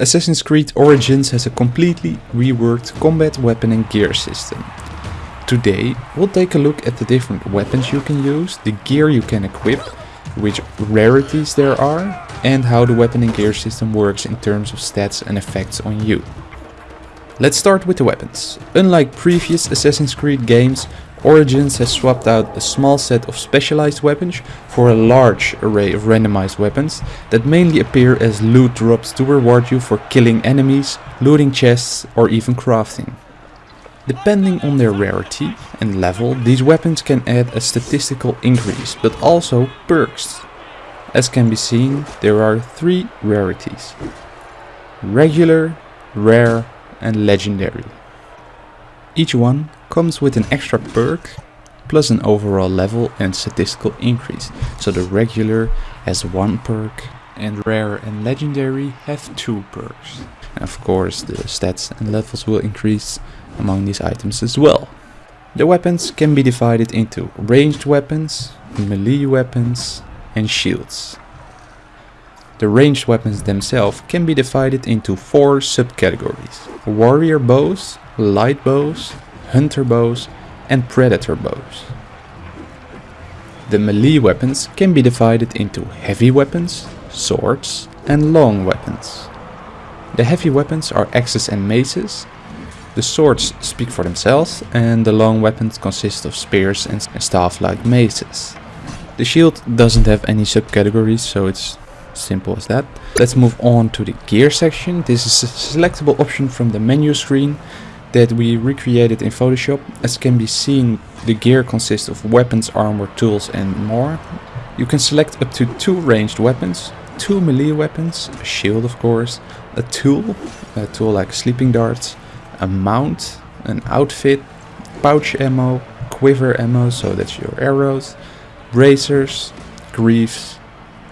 Assassin's Creed Origins has a completely reworked combat weapon and gear system. Today we'll take a look at the different weapons you can use, the gear you can equip, which rarities there are, and how the weapon and gear system works in terms of stats and effects on you. Let's start with the weapons. Unlike previous Assassin's Creed games, Origins has swapped out a small set of specialized weapons for a large array of randomized weapons that mainly appear as loot drops to reward you for killing enemies, looting chests or even crafting. Depending on their rarity and level, these weapons can add a statistical increase, but also perks. As can be seen, there are three rarities. Regular, rare and legendary. Each one comes with an extra perk plus an overall level and statistical increase. So the regular has one perk and rare and legendary have two perks. And of course the stats and levels will increase among these items as well. The weapons can be divided into ranged weapons, melee weapons and shields. The ranged weapons themselves can be divided into four subcategories. Warrior bows, light bows, hunter bows and predator bows. The melee weapons can be divided into heavy weapons, swords and long weapons. The heavy weapons are axes and maces, the swords speak for themselves and the long weapons consist of spears and staff like maces. The shield doesn't have any subcategories so it's simple as that. Let's move on to the gear section. This is a selectable option from the menu screen that we recreated in Photoshop. As can be seen, the gear consists of weapons, armor, tools and more. You can select up to two ranged weapons, two melee weapons, a shield of course, a tool, a tool like sleeping darts, a mount, an outfit, pouch ammo, quiver ammo, so that's your arrows, bracers, greaves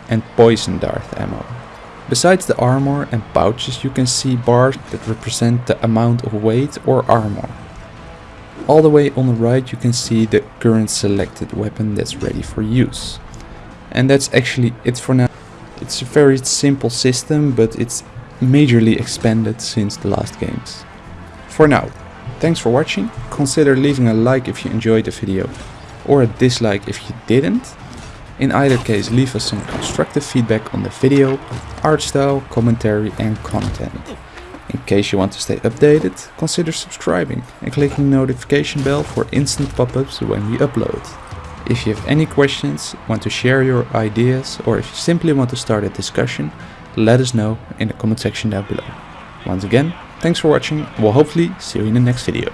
and poison dart ammo. Besides the armor and pouches you can see bars that represent the amount of weight or armor. All the way on the right you can see the current selected weapon that's ready for use. And that's actually it for now. It's a very simple system but it's majorly expanded since the last games. For now, thanks for watching, consider leaving a like if you enjoyed the video or a dislike if you didn't in either case leave us some constructive feedback on the video, art style, commentary and content. In case you want to stay updated, consider subscribing and clicking the notification bell for instant pop-ups when we upload. If you have any questions, want to share your ideas or if you simply want to start a discussion, let us know in the comment section down below. Once again, thanks for watching, we'll hopefully see you in the next video.